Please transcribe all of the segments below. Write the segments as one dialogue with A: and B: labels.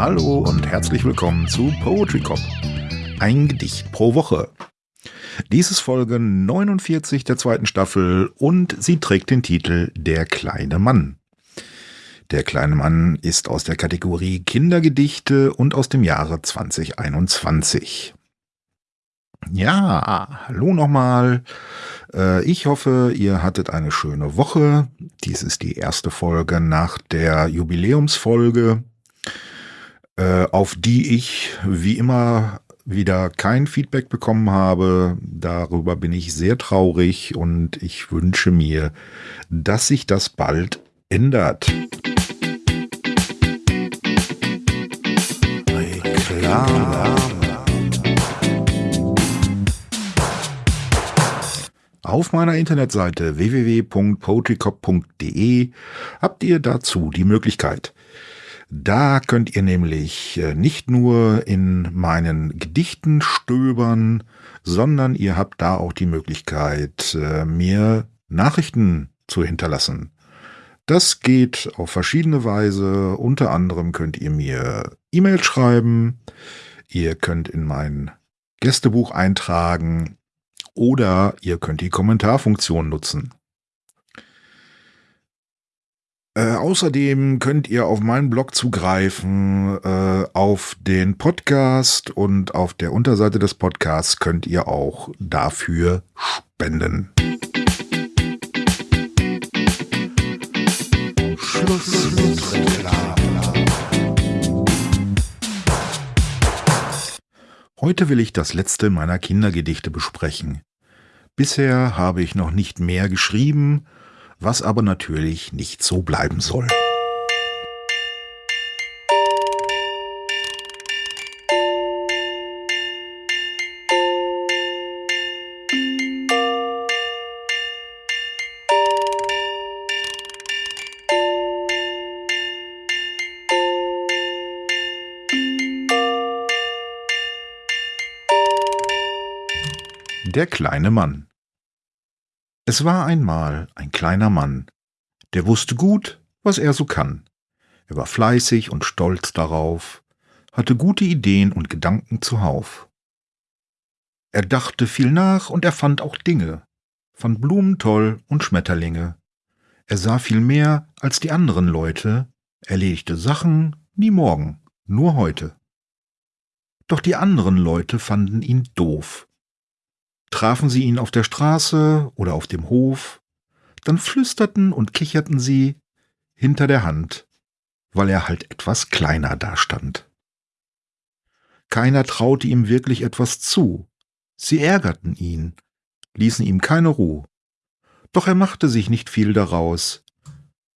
A: Hallo und herzlich willkommen zu Poetry Cop. Ein Gedicht pro Woche. Dies ist Folge 49 der zweiten Staffel und sie trägt den Titel Der kleine Mann. Der kleine Mann ist aus der Kategorie Kindergedichte und aus dem Jahre 2021. Ja, hallo nochmal. Äh, ich hoffe, ihr hattet eine schöne Woche. Dies ist die erste Folge nach der Jubiläumsfolge, auf die ich wie immer wieder kein Feedback bekommen habe. Darüber bin ich sehr traurig und ich wünsche mir, dass sich das bald ändert. Auf meiner Internetseite www.poetrycop.de habt ihr dazu die Möglichkeit. Da könnt ihr nämlich äh, nicht nur in meinen Gedichten stöbern, sondern ihr habt da auch die Möglichkeit, äh, mir Nachrichten zu hinterlassen. Das geht auf verschiedene Weise. Unter anderem könnt ihr mir E-Mail schreiben. Ihr könnt in mein Gästebuch eintragen oder ihr könnt die Kommentarfunktion nutzen. Äh, außerdem könnt ihr auf meinen Blog zugreifen, äh, auf den Podcast und auf der Unterseite des Podcasts könnt ihr auch dafür spenden. Schluss Heute will ich das letzte meiner Kindergedichte besprechen. Bisher habe ich noch nicht mehr geschrieben, was aber natürlich nicht so bleiben soll. Der kleine Mann Es war einmal ein kleiner Mann, der wusste gut, was er so kann. Er war fleißig und stolz darauf, hatte gute Ideen und Gedanken zuhauf. Er dachte viel nach und er fand auch Dinge, fand Blumen toll und Schmetterlinge. Er sah viel mehr als die anderen Leute, erledigte Sachen nie morgen, nur heute. Doch die anderen Leute fanden ihn doof Trafen sie ihn auf der Straße oder auf dem Hof, dann flüsterten und kicherten sie hinter der Hand, weil er halt etwas kleiner dastand. Keiner traute ihm wirklich etwas zu, sie ärgerten ihn, ließen ihm keine Ruhe. Doch er machte sich nicht viel daraus,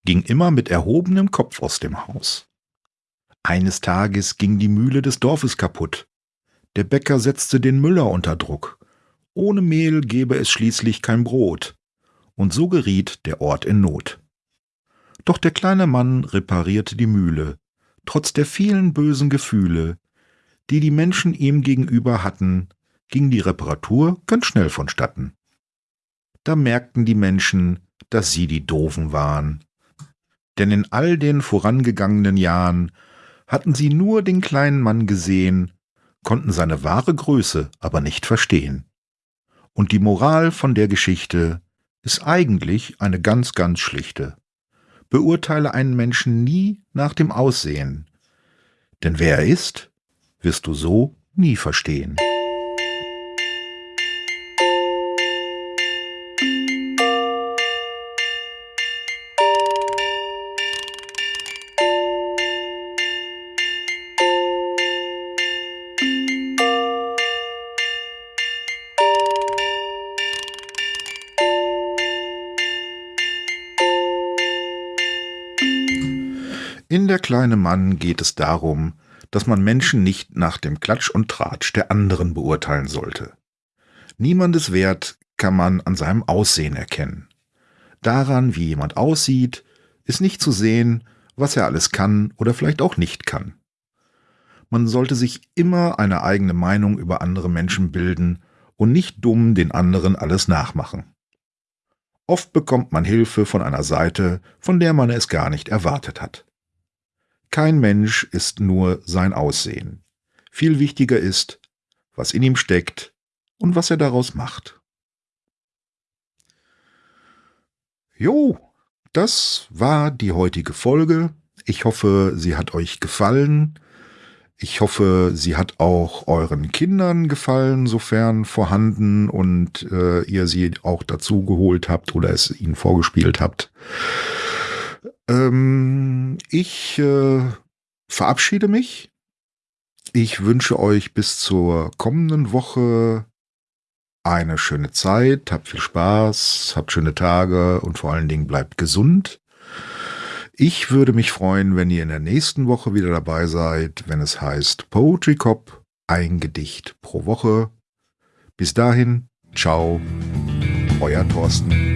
A: ging immer mit erhobenem Kopf aus dem Haus. Eines Tages ging die Mühle des Dorfes kaputt. Der Bäcker setzte den Müller unter Druck. Ohne Mehl gebe es schließlich kein Brot, und so geriet der Ort in Not. Doch der kleine Mann reparierte die Mühle, trotz der vielen bösen Gefühle, die die Menschen ihm gegenüber hatten, ging die Reparatur ganz schnell vonstatten. Da merkten die Menschen, dass sie die Doofen waren. Denn in all den vorangegangenen Jahren hatten sie nur den kleinen Mann gesehen, konnten seine wahre Größe aber nicht verstehen. Und die Moral von der Geschichte ist eigentlich eine ganz, ganz schlichte. Beurteile einen Menschen nie nach dem Aussehen, denn wer er ist, wirst du so nie verstehen. In Der kleine Mann geht es darum, dass man Menschen nicht nach dem Klatsch und Tratsch der anderen beurteilen sollte. Niemandes Wert kann man an seinem Aussehen erkennen. Daran, wie jemand aussieht, ist nicht zu sehen, was er alles kann oder vielleicht auch nicht kann. Man sollte sich immer eine eigene Meinung über andere Menschen bilden und nicht dumm den anderen alles nachmachen. Oft bekommt man Hilfe von einer Seite, von der man es gar nicht erwartet hat. Kein Mensch ist nur sein Aussehen. Viel wichtiger ist, was in ihm steckt und was er daraus macht. Jo, das war die heutige Folge. Ich hoffe, sie hat euch gefallen. Ich hoffe, sie hat auch euren Kindern gefallen, sofern vorhanden und äh, ihr sie auch dazu geholt habt oder es ihnen vorgespielt habt. Ähm, ich äh, verabschiede mich. Ich wünsche euch bis zur kommenden Woche eine schöne Zeit, habt viel Spaß, habt schöne Tage und vor allen Dingen bleibt gesund. Ich würde mich freuen, wenn ihr in der nächsten Woche wieder dabei seid, wenn es heißt Poetry Cop, ein Gedicht pro Woche. Bis dahin, ciao, euer Thorsten.